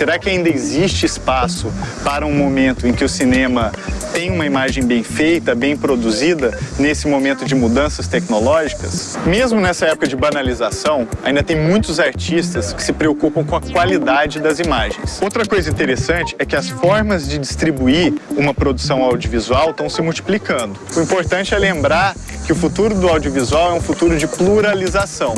Será que ainda existe espaço para um momento em que o cinema tem uma imagem bem feita, bem produzida, nesse momento de mudanças tecnológicas? Mesmo nessa época de banalização, ainda tem muitos artistas que se preocupam com a qualidade das imagens. Outra coisa interessante é que as formas de distribuir uma produção audiovisual estão se multiplicando. O importante é lembrar que o futuro do audiovisual é um futuro de pluralização.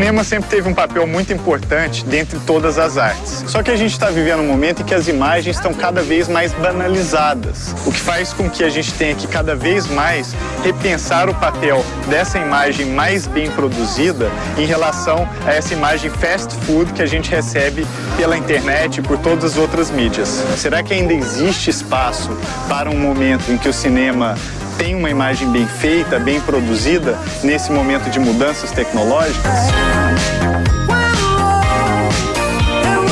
Cinema sempre teve um papel muito importante dentre todas as artes. Só que a gente está vivendo um momento em que as imagens estão cada vez mais banalizadas, o que faz com que a gente tenha que cada vez mais repensar o papel dessa imagem mais bem produzida em relação a essa imagem fast food que a gente recebe pela internet e por todas as outras mídias. Será que ainda existe espaço para um momento em que o cinema tem uma imagem bem feita, bem produzida nesse momento de mudanças tecnológicas?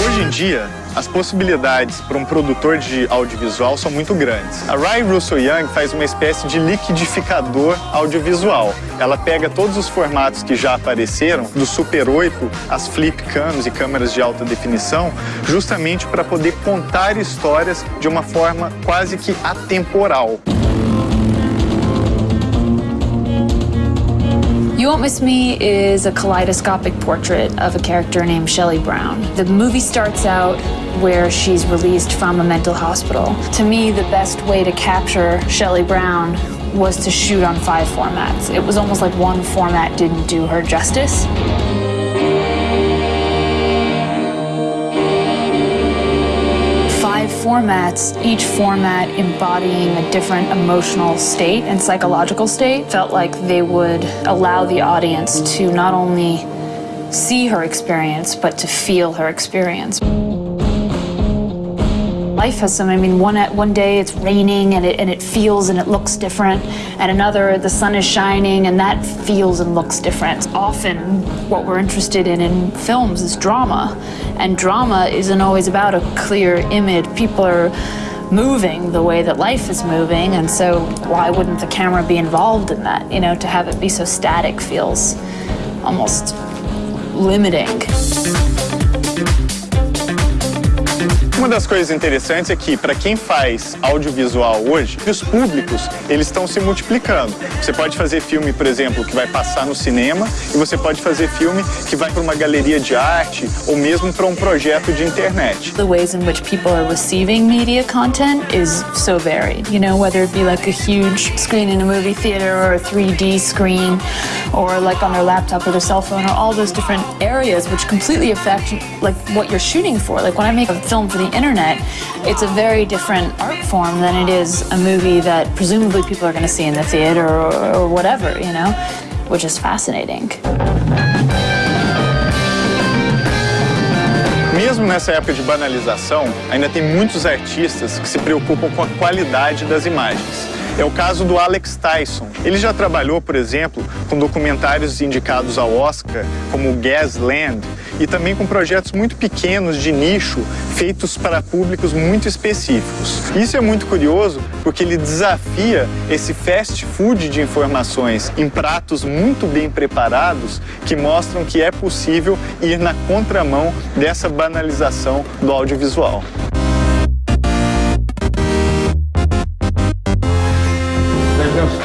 Hoje em dia, as possibilidades para um produtor de audiovisual são muito grandes. A Rai Russell Young faz uma espécie de liquidificador audiovisual. Ela pega todos os formatos que já apareceram, do Super 8 às flip cams e câmeras de alta definição, justamente para poder contar histórias de uma forma quase que atemporal. You Won't Miss Me is a kaleidoscopic portrait of a character named Shelley Brown. The movie starts out where she's released from a mental hospital. To me, the best way to capture Shelley Brown was to shoot on five formats. It was almost like one format didn't do her justice. Formats, each format embodying a different emotional state and psychological state, felt like they would allow the audience to not only see her experience, but to feel her experience. Life has some, I mean, one, at, one day it's raining and it, and it feels and it looks different, and another the sun is shining and that feels and looks different. Often what we're interested in in films is drama, and drama isn't always about a clear image. People are moving the way that life is moving, and so why wouldn't the camera be involved in that? You know, to have it be so static feels almost limiting. Uma das coisas interessantes é que, para quem faz audiovisual hoje, os públicos, eles estão se multiplicando. Você pode fazer filme, por exemplo, que vai passar no cinema, e você pode fazer filme que vai para uma galeria de arte, ou mesmo para um projeto de internet. The ways in which people are receiving media content is so varied, you know, whether it be like a huge screen in a movie theater or a 3D screen, or like on their laptop or their cell phone, or all those different areas which completely affect like what you're shooting for. Like when I make a film for the internet, it's a very different art form than it is a movie that presumably people are going to see in the theater or, or whatever, you know, which is fascinating. Mesmo nessa época de banalização, ainda tem muitos artistas que se preocupam com a qualidade das imagens. É o caso do Alex Tyson. Ele já trabalhou, por exemplo, com documentários indicados ao Oscar, como Gasland, e também com projetos muito pequenos de nicho, feitos para públicos muito específicos. Isso é muito curioso porque ele desafia esse fast food de informações em pratos muito bem preparados que mostram que é possível ir na contramão dessa banalização do audiovisual.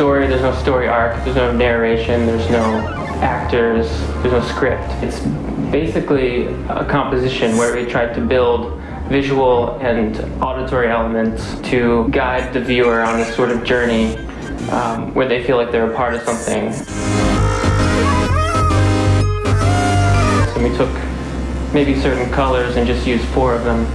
Story, there's no story arc, there's no narration, there's no actors, there's no script. It's basically a composition where we tried to build visual and auditory elements to guide the viewer on a sort of journey um, where they feel like they're a part of something. So we took maybe certain colors and just used four of them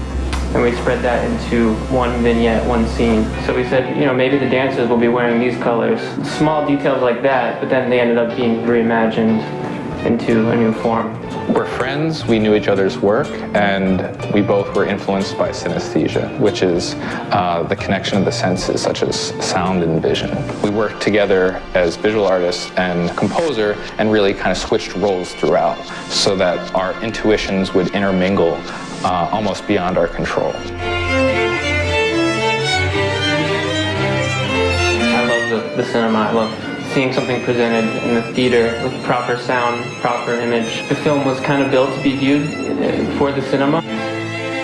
and we spread that into one vignette, one scene. So we said, you know, maybe the dancers will be wearing these colors. Small details like that, but then they ended up being reimagined into a new form. We're friends, we knew each other's work, and we both were influenced by synesthesia, which is uh, the connection of the senses, such as sound and vision. We worked together as visual artists and composer and really kind of switched roles throughout so that our intuitions would intermingle uh, almost beyond our control. I love the, the cinema. I love seeing something presented in the theater with proper sound, proper image. The film was kind of built to be viewed uh, for the cinema.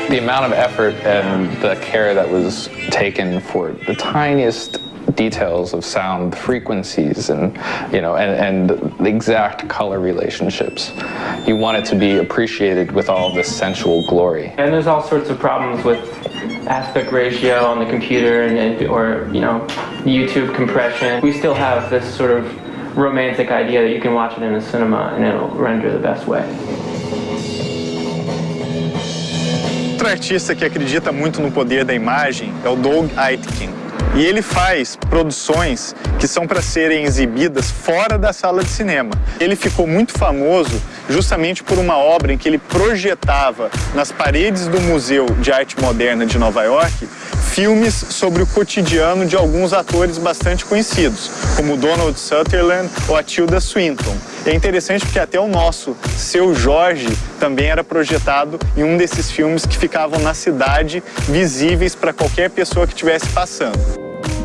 The amount of effort and the care that was taken for the tiniest details of sound frequencies and you know and, and the exact color relationships. You want it to be appreciated with all this sensual glory. And there's all sorts of problems with aspect ratio on the computer and, or you know YouTube compression. We still have this sort of romantic idea that you can watch it in a cinema and it'll render the best way. Outro artista que acredita muito no poder da imagem é o Doug Aitken. E ele faz produções que são para serem exibidas fora da sala de cinema. Ele ficou muito famoso justamente por uma obra em que ele projetava nas paredes do Museu de Arte Moderna de Nova York filmes sobre o cotidiano de alguns atores bastante conhecidos, como Donald Sutherland ou a Tilda Swinton. É interessante porque até o nosso Seu Jorge também era projetado em um desses filmes que ficavam na cidade, visíveis para qualquer pessoa que estivesse passando.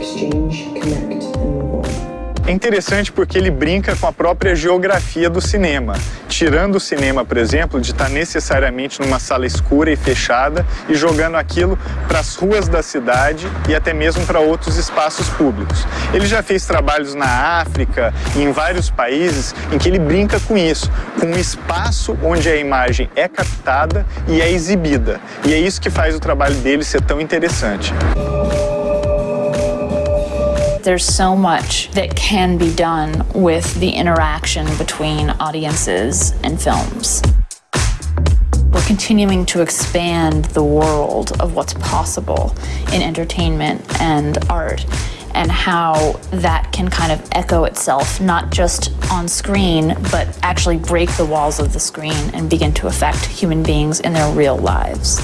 Exchange, connect. É interessante porque ele brinca com a própria geografia do cinema, tirando o cinema, por exemplo, de estar necessariamente numa sala escura e fechada e jogando aquilo para as ruas da cidade e até mesmo para outros espaços públicos. Ele já fez trabalhos na África e em vários países em que ele brinca com isso, com um espaço onde a imagem é captada e é exibida. E é isso que faz o trabalho dele ser tão interessante. There's so much that can be done with the interaction between audiences and films. We're continuing to expand the world of what's possible in entertainment and art and how that can kind of echo itself, not just on screen, but actually break the walls of the screen and begin to affect human beings in their real lives.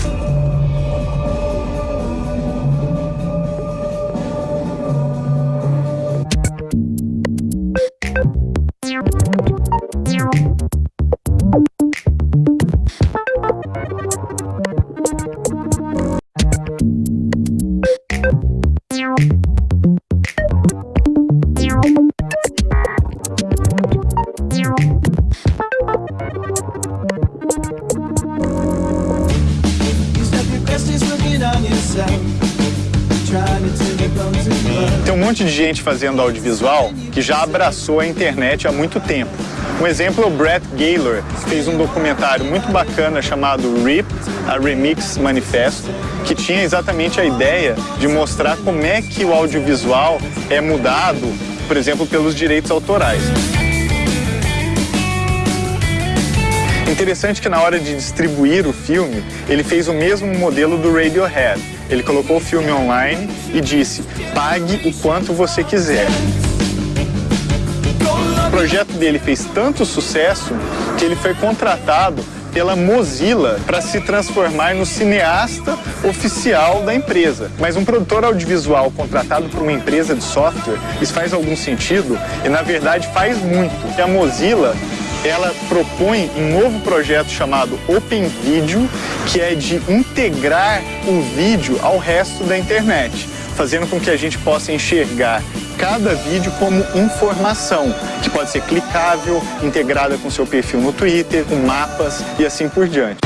Monte de gente fazendo audiovisual que já abraçou a internet há muito tempo. Um exemplo é o Brett Gaylor, que fez um documentário muito bacana chamado RIP, a Remix Manifesto, que tinha exatamente a ideia de mostrar como é que o audiovisual é mudado, por exemplo, pelos direitos autorais. Interessante que na hora de distribuir o filme, ele fez o mesmo modelo do Radiohead. Ele colocou o filme online e disse, pague o quanto você quiser. O projeto dele fez tanto sucesso que ele foi contratado pela Mozilla para se transformar no cineasta oficial da empresa. Mas um produtor audiovisual contratado por uma empresa de software, isso faz algum sentido? E na verdade faz muito. E a Mozilla ela propõe um novo projeto chamado Open Video, que é de integrar o vídeo ao resto da internet, fazendo com que a gente possa enxergar cada vídeo como informação, que pode ser clicável, integrada com seu perfil no Twitter, com mapas e assim por diante.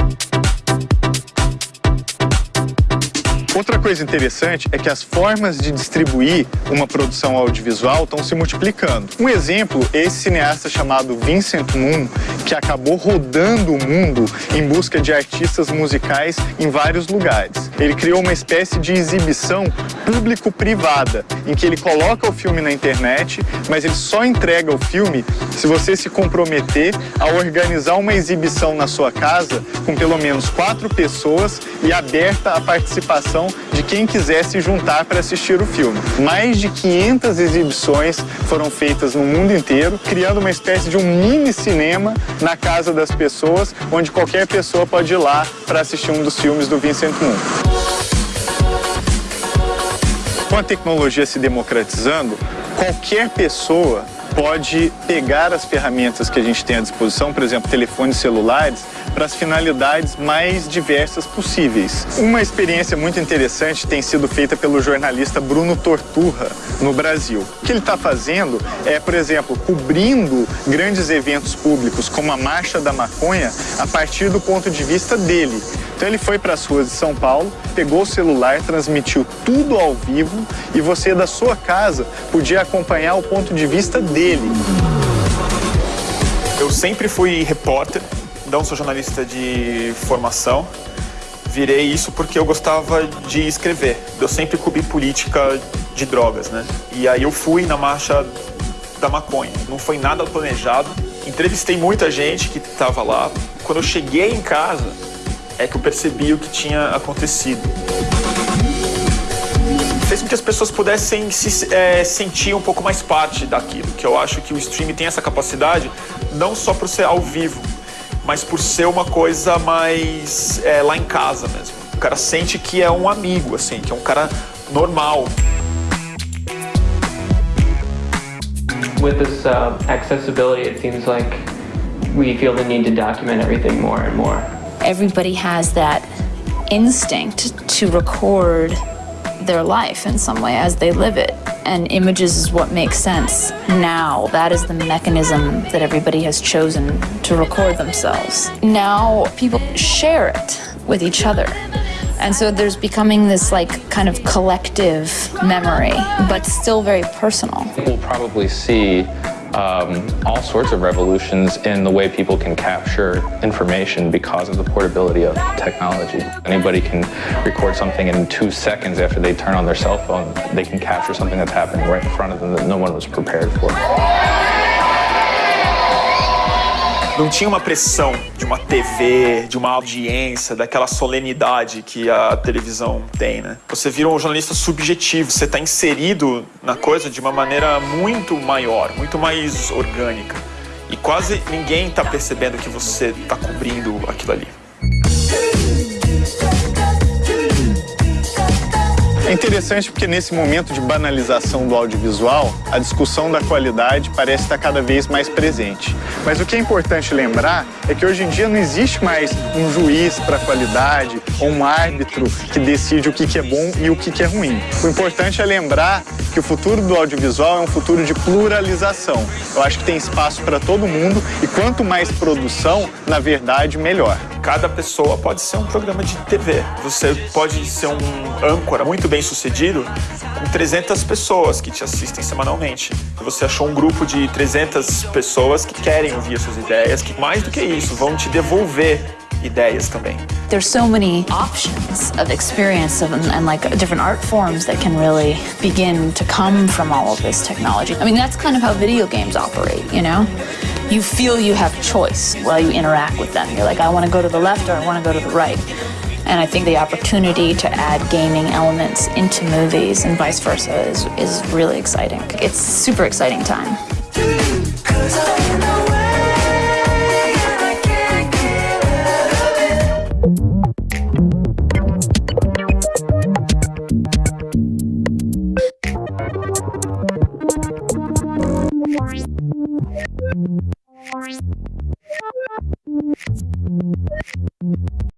Outra coisa interessante é que as formas de distribuir uma produção audiovisual estão se multiplicando. Um exemplo é esse cineasta chamado Vincent Moon, que acabou rodando o mundo em busca de artistas musicais em vários lugares. Ele criou uma espécie de exibição público-privada, em que ele coloca o filme na internet, mas ele só entrega o filme se você se comprometer a organizar uma exibição na sua casa com pelo menos quatro pessoas e aberta a participação de quem quiser se juntar para assistir o filme. Mais de 500 exibições foram feitas no mundo inteiro, criando uma espécie de um mini cinema na casa das pessoas, onde qualquer pessoa pode ir lá para assistir um dos filmes do Vincent Moon. Com a tecnologia se democratizando, qualquer pessoa pode pegar as ferramentas que a gente tem à disposição, por exemplo, telefones celulares, para as finalidades mais diversas possíveis. Uma experiência muito interessante tem sido feita pelo jornalista Bruno Torturra no Brasil. O que ele está fazendo é, por exemplo, cobrindo grandes eventos públicos como a Marcha da Maconha a partir do ponto de vista dele. Então ele foi para as ruas de São Paulo, pegou o celular, transmitiu tudo ao vivo e você da sua casa podia acompanhar o ponto de vista dele. Eu sempre fui repórter, não sou jornalista de formação. Virei isso porque eu gostava de escrever. Eu sempre cobri política de drogas, né? E aí eu fui na marcha da maconha. Não foi nada planejado. Entrevistei muita gente que estava lá. Quando eu cheguei em casa, é que eu percebi o que tinha acontecido. Fez com que as pessoas pudessem se é, sentir um pouco mais parte daquilo, que eu acho que o streaming tem essa capacidade, não só por ser ao vivo, mas por ser uma coisa mais é, lá em casa mesmo. O cara sente que é um amigo, assim, que é um cara normal. With this uh, accessibility, it seems like we feel the need to document everything more and more. everybody has that instinct to record their life in some way as they live it. And images is what makes sense now. That is the mechanism that everybody has chosen to record themselves. Now people share it with each other. And so there's becoming this like kind of collective memory, but still very personal. We'll probably see um, all sorts of revolutions in the way people can capture information because of the portability of technology. Anybody can record something in two seconds after they turn on their cell phone. They can capture something that's happening right in front of them that no one was prepared for. Não tinha uma pressão de uma TV, de uma audiência, daquela solenidade que a televisão tem, né? Você vira um jornalista subjetivo, você está inserido na coisa de uma maneira muito maior, muito mais orgânica. E quase ninguém está percebendo que você está cobrindo aquilo ali. É interessante porque nesse momento de banalização do audiovisual, a discussão da qualidade parece estar cada vez mais presente. Mas o que é importante lembrar é que hoje em dia não existe mais um juiz para a qualidade ou um árbitro que decide o que é bom e o que é ruim. O importante é lembrar que o futuro do audiovisual é um futuro de pluralização. Eu acho que tem espaço para todo mundo e quanto mais produção, na verdade, melhor. Cada pessoa pode ser um programa de TV. Você pode ser um âncora muito bem sucedido com 300 pessoas que te assistem semanalmente. Você achou um grupo de 300 pessoas que querem ouvir as suas ideias, que mais do que isso, vão te devolver ideias também. There's so many options of experience of, and like different art forms that can really begin to come from all of this technology. I mean, that's kind of how video games operate, you know? You feel you have choice while you interact with them. You're like, I want to go to the left or I want to go to the right. And I think the opportunity to add gaming elements into movies and vice versa is, is really exciting. It's super exciting time.